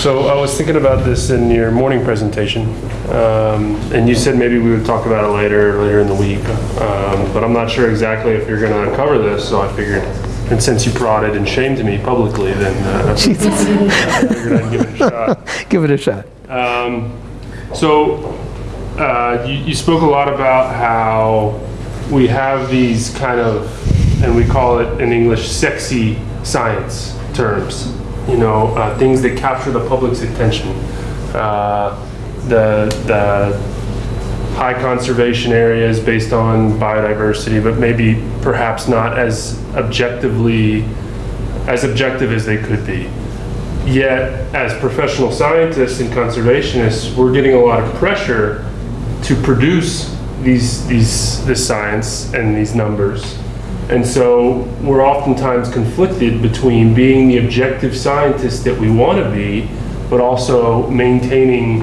So I was thinking about this in your morning presentation, um, and you said maybe we would talk about it later, later in the week. Um, But I'm not sure exactly if you're going to cover this, so I figured, and since you prodded and shamed me publicly, then uh, I Jesus, figured I'd give it a shot. give it a shot. Um, So, uh, you, you spoke a lot about how we have these kind of, and we call it in English, sexy science terms. You know, uh, things that capture the public's attention. Uh, the the high conservation areas based on biodiversity, but maybe perhaps not as objectively as objective as they could be. Yet, as professional scientists and conservationists, we're getting a lot of pressure to produce these, these, this science and these numbers. And so we're oftentimes conflicted between being the objective scientist that we want to be, but also maintaining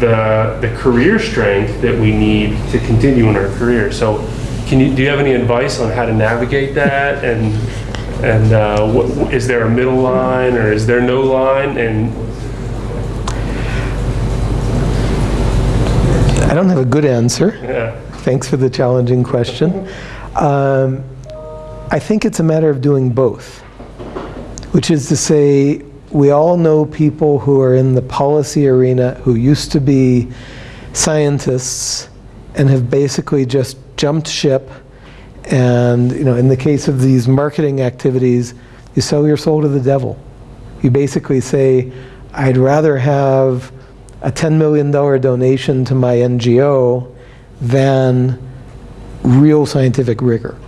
the, the career strength that we need to continue in our career. So can you, do you have any advice on how to navigate that? And, and uh, what, is there a middle line or is there no line? And I don't have a good answer. yeah, Thanks for the challenging question. Um, I think it's a matter of doing both, which is to say, we all know people who are in the policy arena who used to be scientists and have basically just jumped ship. And you know, in the case of these marketing activities, you sell your soul to the devil. You basically say, I'd rather have a $10 million donation to my NGO than real scientific rigor.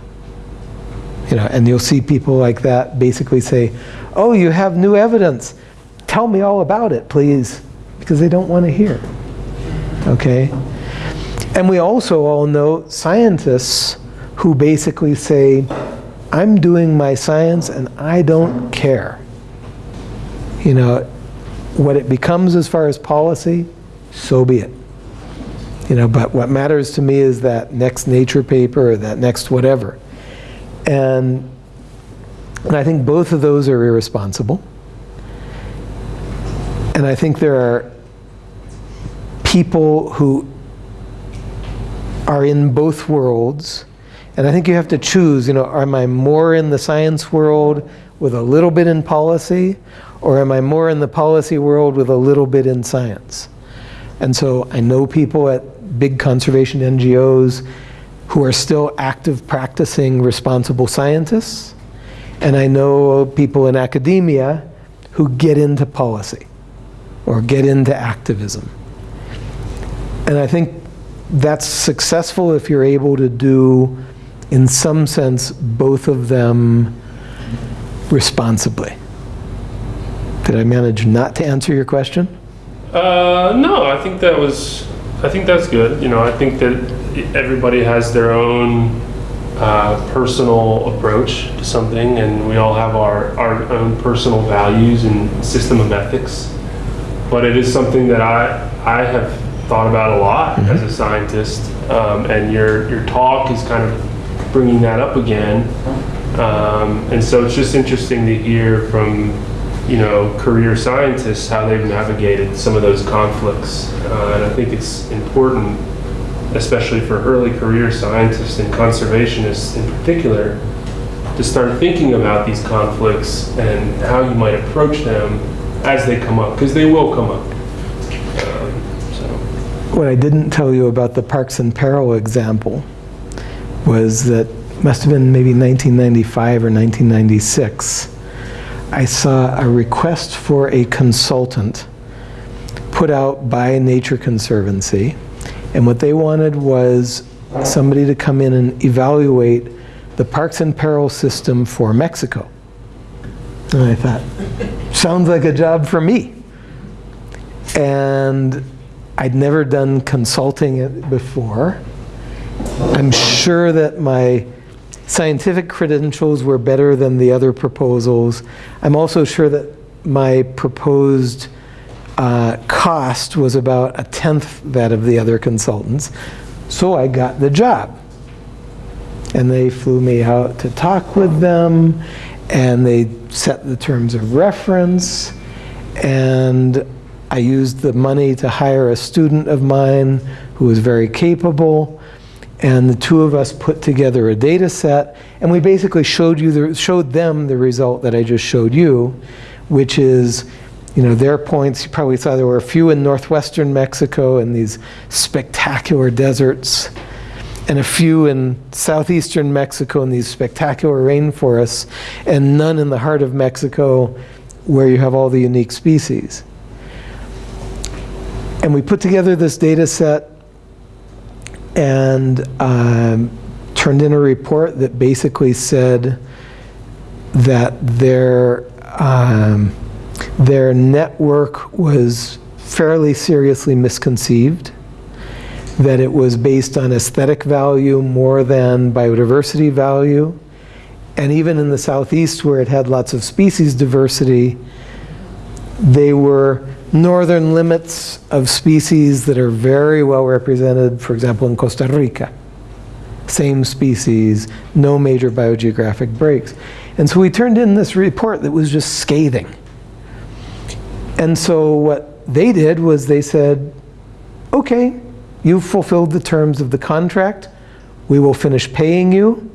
You know, and you'll see people like that basically say, oh, you have new evidence. Tell me all about it, please. Because they don't want to hear. Okay? And we also all know scientists who basically say, I'm doing my science and I don't care. You know, what it becomes as far as policy, so be it. You know, but what matters to me is that next nature paper or that next whatever. And, and I think both of those are irresponsible. And I think there are people who are in both worlds. And I think you have to choose, you know, am I more in the science world with a little bit in policy, or am I more in the policy world with a little bit in science? And so I know people at big conservation NGOs who are still active practicing responsible scientists. And I know people in academia who get into policy or get into activism. And I think that's successful if you're able to do, in some sense, both of them responsibly. Did I manage not to answer your question? Uh, no, I think that was, I think that's good. You know, I think that everybody has their own uh, personal approach to something, and we all have our, our own personal values and system of ethics. But it is something that I, I have thought about a lot as a scientist, um, and your, your talk is kind of bringing that up again. Um, and so it's just interesting to hear from you know, career scientists, how they've navigated some of those conflicts. Uh, and I think it's important, especially for early career scientists and conservationists in particular, to start thinking about these conflicts and how you might approach them as they come up, because they will come up. What I didn't tell you about the Parks in Peril example was that must have been maybe 1995 or 1996. I saw a request for a consultant put out by Nature Conservancy. And what they wanted was somebody to come in and evaluate the Parks in Peril system for Mexico. And I thought, sounds like a job for me. And I'd never done consulting it before. I'm sure that my scientific credentials were better than the other proposals. I'm also sure that my proposed uh, cost was about a tenth that of the other consultants. So I got the job. And they flew me out to talk with them, and they set the terms of reference, and I used the money to hire a student of mine who was very capable, and the two of us put together a data set, and we basically showed you the, showed them the result that I just showed you, which is, you know, their points. You probably saw there were a few in northwestern Mexico in these spectacular deserts, and a few in southeastern Mexico in these spectacular rainforests, and none in the heart of Mexico where you have all the unique species. And we put together this data set and um, turned in a report that basically said that their, um, their network was fairly seriously misconceived, that it was based on aesthetic value more than biodiversity value, and even in the southeast where it had lots of species diversity, they were northern limits of species that are very well represented, for example, in Costa Rica. Same species, no major biogeographic breaks. And so we turned in this report that was just scathing. And so what they did was they said, okay, you've fulfilled the terms of the contract. We will finish paying you.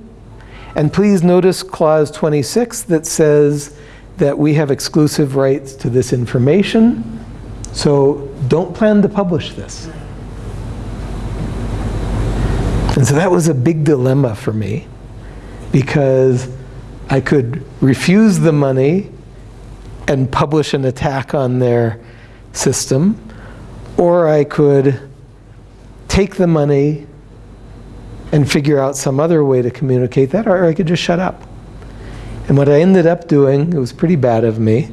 And please notice clause 26 that says that we have exclusive rights to this information. So don't plan to publish this. And so that was a big dilemma for me because I could refuse the money and publish an attack on their system, or I could take the money and figure out some other way to communicate that, or I could just shut up. And what I ended up doing, it was pretty bad of me,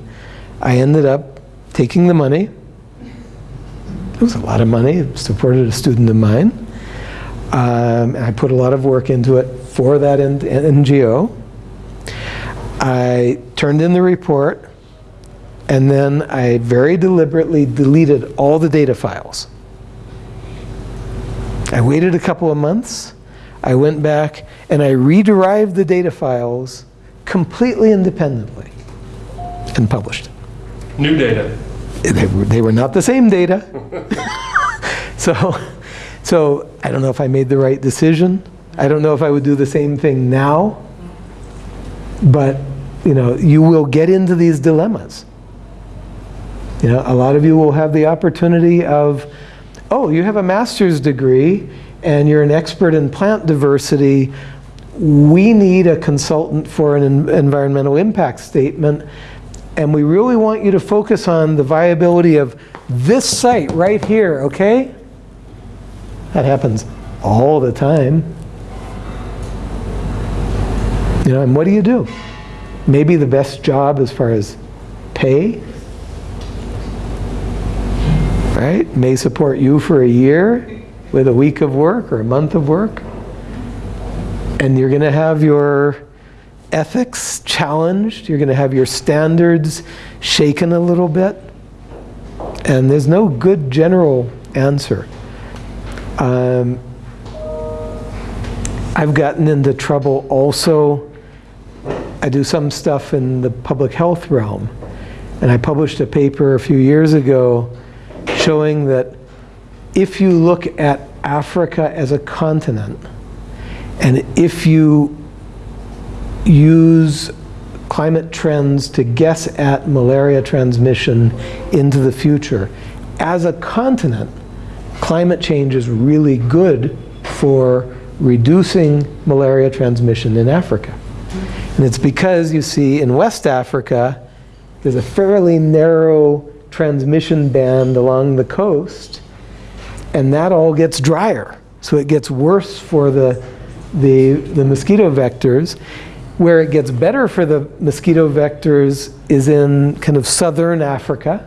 I ended up taking the money. It was a lot of money, it supported a student of mine. Um, I put a lot of work into it for that NGO. I turned in the report, and then I very deliberately deleted all the data files. I waited a couple of months. I went back and I rederived the data files completely independently and published. New data. They were, they were not the same data. so, so I don't know if I made the right decision. I don't know if I would do the same thing now. But, you know, you will get into these dilemmas. You know, a lot of you will have the opportunity of, oh, you have a master's degree and you're an expert in plant diversity, we need a consultant for an en environmental impact statement, and we really want you to focus on the viability of this site right here, okay? That happens all the time. You know, and what do you do? Maybe the best job as far as pay, right? May support you for a year, with a week of work or a month of work. And you're going to have your ethics challenged. You're going to have your standards shaken a little bit. And there's no good general answer. Um, I've gotten into trouble also. I do some stuff in the public health realm. And I published a paper a few years ago showing that if you look at Africa as a continent, and if you use climate trends to guess at malaria transmission into the future, as a continent, climate change is really good for reducing malaria transmission in Africa. And it's because you see in West Africa, there's a fairly narrow transmission band along the coast and that all gets drier. So it gets worse for the, the, the mosquito vectors. Where it gets better for the mosquito vectors is in kind of southern Africa.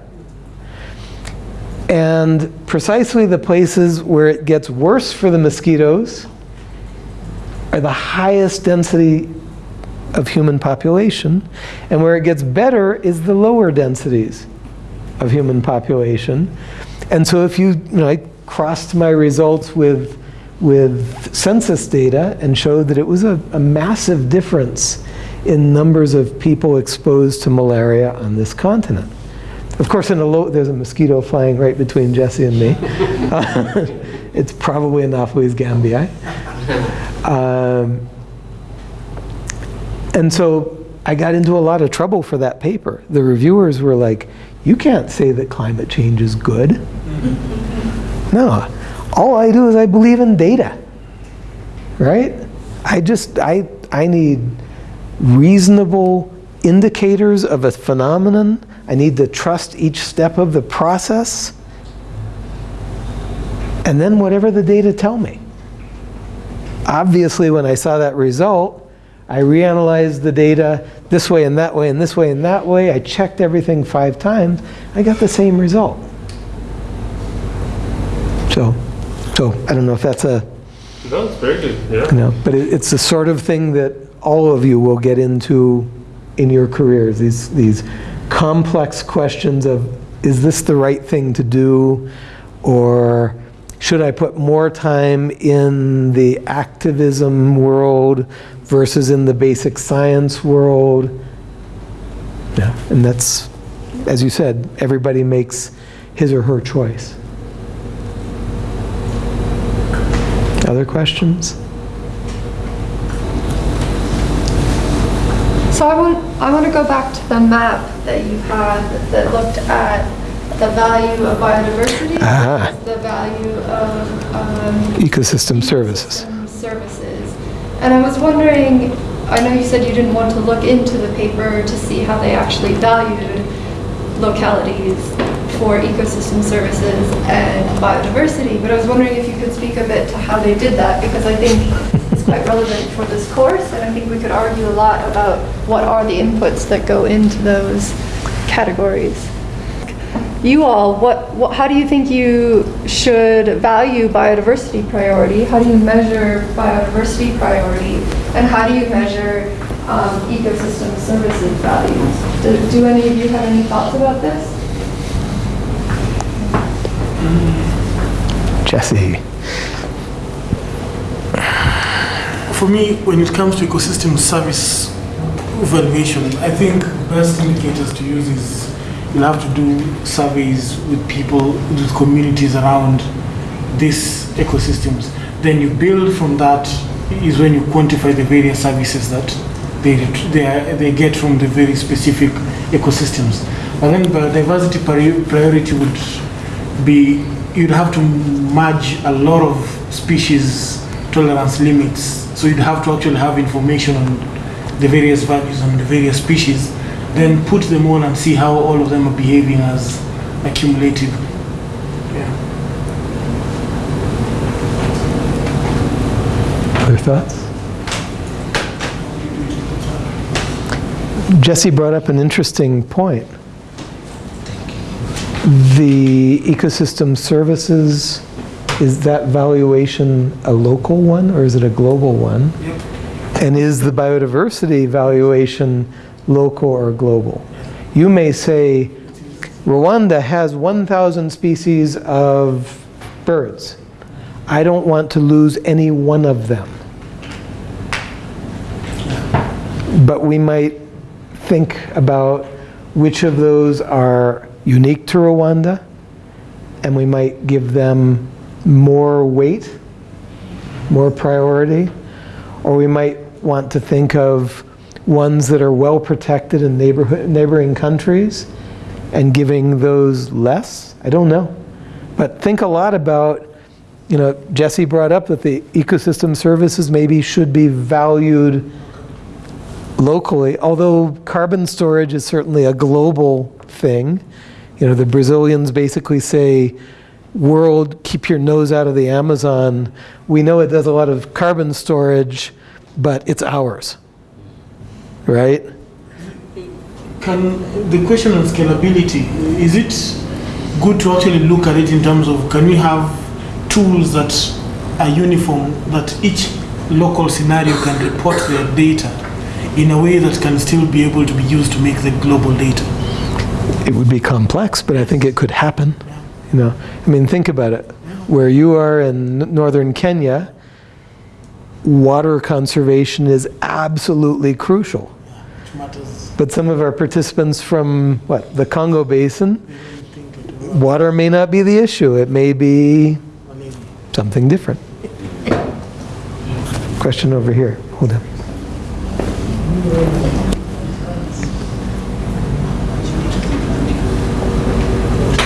And precisely the places where it gets worse for the mosquitoes are the highest density of human population. And where it gets better is the lower densities of human population. And so if you, you know, I crossed my results with, with census data and showed that it was a, a massive difference in numbers of people exposed to malaria on this continent. Of course, in a low, there's a mosquito flying right between Jesse and me. It's probably Anopheles gambiae. Um, And so I got into a lot of trouble for that paper. The reviewers were like, you can't say that climate change is good. No, all I do is I believe in data, right? I just, I, I need reasonable indicators of a phenomenon. I need to trust each step of the process. And then whatever the data tell me. Obviously, when I saw that result, I reanalyzed the data this way and that way and this way and that way. I checked everything five times. I got the same result. So, so I don't know if that's a, No, it's very good, yeah. you know, but it, it's the sort of thing that all of you will get into in your careers. These these complex questions of is this the right thing to do, or should I put more time in the activism world versus in the basic science world? Yeah, and that's, as you said, everybody makes his or her choice. Other questions? So I want, I want to go back to the map that you had that looked at the value of biodiversity, Ah. the value of um, Ecosystem services. ecosystem services. And I was wondering, I know you said you didn't want to look into the paper to see how they actually valued localities for ecosystem services and biodiversity, but I was wondering if you could speak a bit to how they did that, because I think it's quite relevant for this course, and I think we could argue a lot about what are the inputs that go into those categories. You all, what, what, how do you think you should value biodiversity priority? How do you measure biodiversity priority? And how do you measure um, ecosystem services values? Do, do any of you have any thoughts about this? Jesse. For me, when it comes to ecosystem service evaluation, I think best indicators to use is you'll have to do surveys with people, with communities around these ecosystems. Then you build from that is when you quantify the various services that they, they, they get from the very specific ecosystems. But then biodiversity pri- priority would be, you'd have to merge a lot of species tolerance limits. So you'd have to actually have information on the various values on the various species, then put them all and see how all of them are behaving as accumulative. Yeah. Other thoughts? Jesse brought up an interesting point. The ecosystem services, is that valuation a local one or is it a global one? Yep. And is the biodiversity valuation local or global? You may say, Rwanda has 1,000 species of birds. I don't want to lose any one of them. But we might think about which of those are unique to Rwanda, and we might give them more weight, more priority, or we might want to think of ones that are well protected in neighborhood, neighboring countries and giving those less. I don't know. But think a lot about, you know, Jesse brought up that the ecosystem services maybe should be valued locally, although carbon storage is certainly a global thing. You know, the Brazilians basically say, world, keep your nose out of the Amazon. We know it does a lot of carbon storage, but it's ours. Right? Can the question on scalability is it good to actually look at it in terms of can we have tools that are uniform that each local scenario can report their data in a way that can still be able to be used to make the global data? It would be complex, but I think it could happen. You know, I mean, think about it. Where you are in northern Kenya, water conservation is absolutely crucial. Which matters. But some of our participants from, what, the Congo Basin, water may not be the issue. It may be something different. Question over here. Hold on.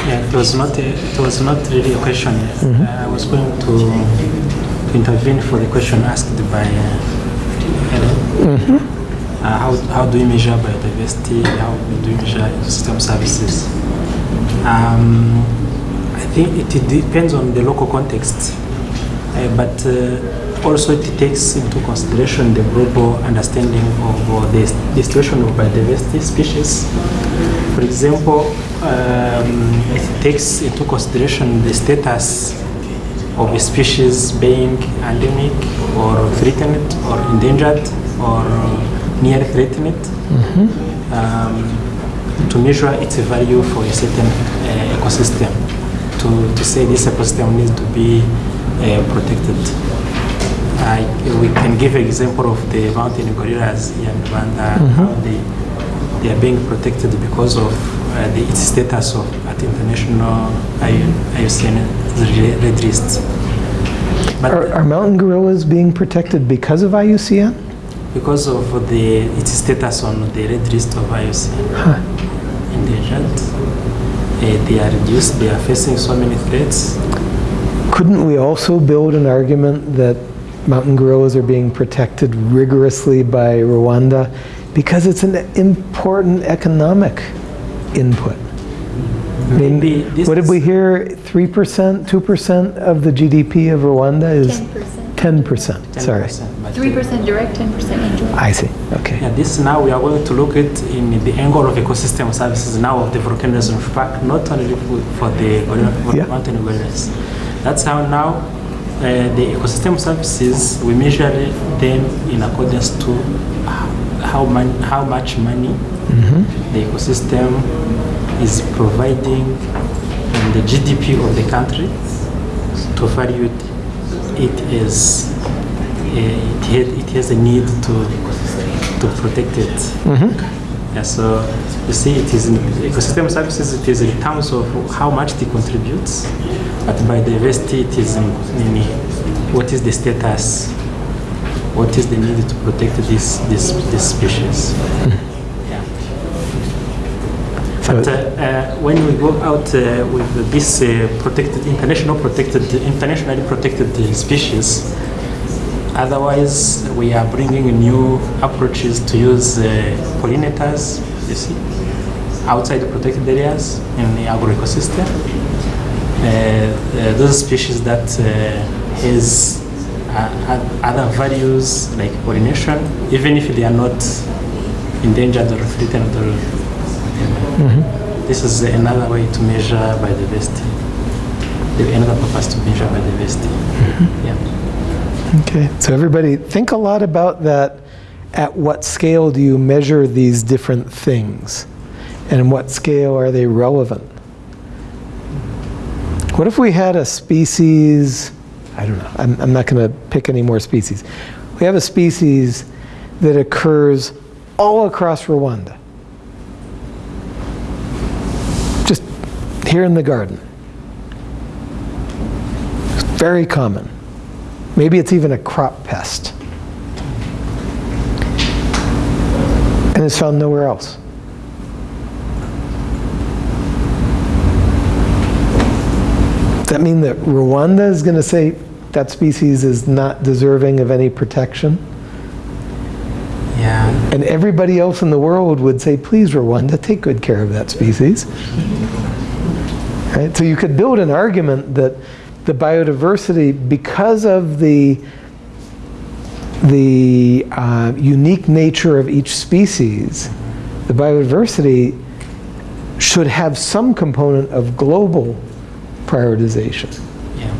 Yeah, it was not, a- it was not really a question. Uh, I was going to to intervene for the question asked by uh, Helen. Uh, How how do we measure biodiversity? How do we measure ecosystem services? Um, I think it depends on the local context, uh, but uh, also it takes into consideration the global understanding of uh, the distribution of biodiversity species. For example, um, it takes into consideration the status of a species being endemic or threatened or endangered or near threatened um, to measure its value for a certain uh, ecosystem. To, to say this ecosystem needs to be uh, protected. I, we can give an example of the mountain gorillas here in Rwanda, how they, they are being protected because of uh, the, its status of at international IUCN red list. But Are, are mountain gorillas being protected because of IUCN? Because of the its status on the red list of IUCN endangered, uh, they are reduced. They are facing so many threats. Couldn't we also build an argument that mountain gorillas are being protected rigorously by Rwanda because it's an important economic input? I mean, Maybe what did we hear? 3%, 2% of the GDP of Rwanda is 10%. 10%. Sorry. 10%, but, uh, 3% direct, 10% indirect. I see. Okay. Yeah, this now we are going to look at in the angle of ecosystem services now of the volcanoes of Park, not only for for the gorilla- for Yeah. mountain gorillas. That's how now uh, the ecosystem services we measure them in accordance to how man, how much money the ecosystem is providing in the GDP of the country to value it as uh, it, had, it has a need to to protect it. Yeah, so you see, it is in ecosystem services. It is in terms of how much it contributes, but biodiversity, it is in, in what is the status, what is the need to protect this this this species. Yeah. But uh, uh, when we go out uh, with this protected, international protected, internationally protected species, otherwise we are bringing new approaches to use pollinators, you see, outside the protected areas in the agroecosystem. Those species that has other values like pollination, even if they are not endangered or threatened or Mm-hmm. this is another way to measure biodiversity. The- Another purpose to measure biodiversity. Mm-hmm. Yeah. Okay. So everybody think a lot about that. At what scale do you measure these different things? And in what scale are they relevant? What if we had a species, I don't know, I'm, I'm not going to pick any more species. We have a species that occurs all across Rwanda. Just here in the garden. It's very common. Maybe it's even a crop pest. And it's found nowhere else. Does that mean that Rwanda is going to say that species is not deserving of any protection? Yeah. And everybody else in the world would say, please, Rwanda, take good care of that species. Right? So you could build an argument that the biodiversity, because of the, the uh, unique nature of each species, the biodiversity should have some component of global prioritization. Yeah.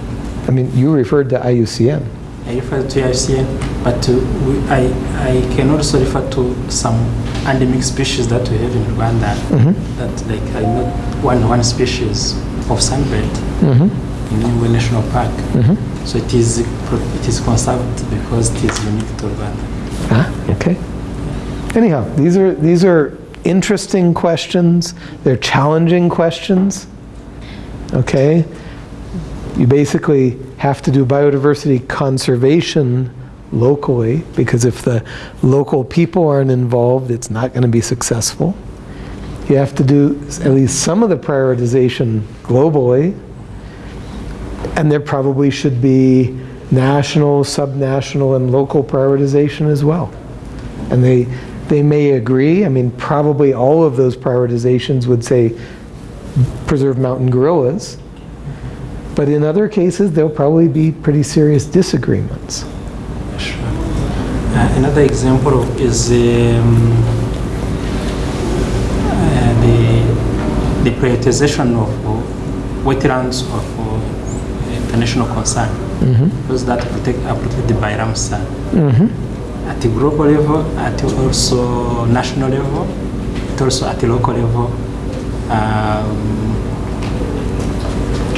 I mean, you referred to IUCN. I refer to IUCN, but uh, we, I, I can also refer to some endemic species that we have in Rwanda. That like I know one one species of sunbird in Nyungwe National Park. So it is, it is conserved because it is unique to Rwanda. Ah, okay. Anyhow, these are these are interesting questions, they're challenging questions. Okay? You basically have to do biodiversity conservation locally, because if the local people aren't involved, it's not going to be successful. You have to do at least some of the prioritization globally, and there probably should be national, subnational, and local prioritization as well. And they, they may agree, I mean, probably all of those prioritizations would say preserve mountain gorillas, but in other cases, there'll probably be pretty serious disagreements. Another example is um, uh, the, the prioritization of uh, wetlands of international concern. Those that protect, are protected by Ramsar. At the global level, at also national level, but also at the local level. Um,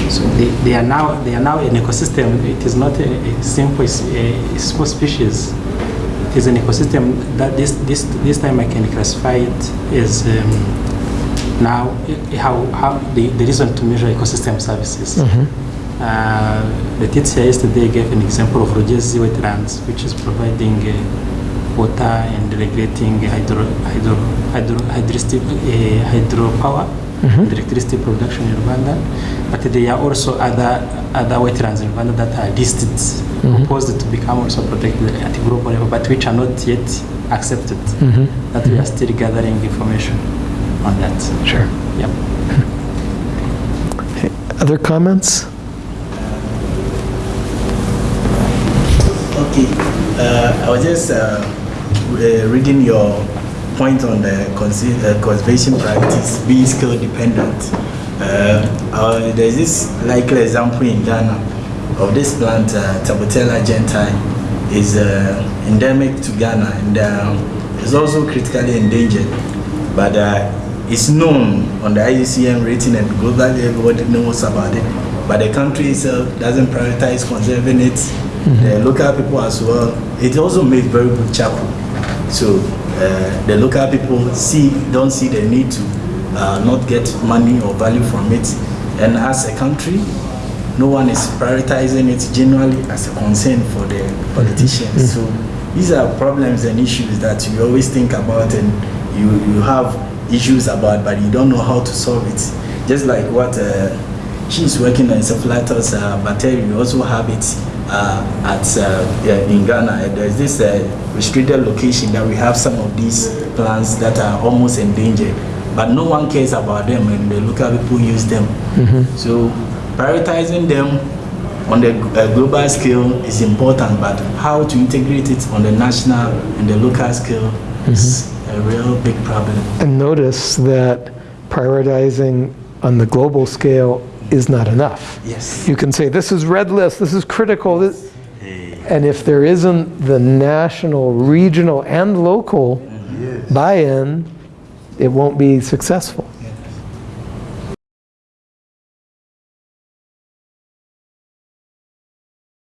so they, they are now they are now an ecosystem. It is not a, a simple a, a small species. Is an ecosystem that this this this time I can classify it as um, now how how the, the reason to measure ecosystem services. Uh, the TTCA yesterday gave an example of Rugezi wetlands, which is providing uh, water and regulating hydro, hydro, hydro, hydristic, uh, hydropower and electricity production in Rwanda. But there are also other other wetlands in Rwanda that are listed, proposed to become also protected at the global level, but which are not yet accepted. That we are still gathering information on that. Sure. Yep. Other comments? Okay, uh, I was just uh, uh, reading your point on the uh, conservation practice being skill dependent. Uh, uh, there's this likely example in Ghana of this plant, uh, Talbotiella gentii, is uh, endemic to Ghana and uh, is also critically endangered. But uh, it's known on the IUCN rating and globally everybody knows about it. But the country itself doesn't prioritize conserving it. The local people as well. It also makes very good charcoal. So uh, the local people see don't see the need to uh, not get money or value from it. And as a country, no one is prioritizing it generally as a concern for the politicians. So these are problems and issues that you always think about and you, you have issues about, but you don't know how to solve it. Just like what uh, she's working on encephalitis uh, bacteria, you also have it uh, at uh, yeah, in Ghana. There's this uh, restricted location that we have some of these plants that are almost endangered, but no one cares about them, and the local people use them. So prioritizing them on the uh, global scale is important, but how to integrate it on the national and the local scale is a real big problem. And notice that prioritizing on the global scale is not enough. Yes. You can say, this is red list, this is critical, this- and if there isn't the national, regional, and local buy-in, it won't be successful.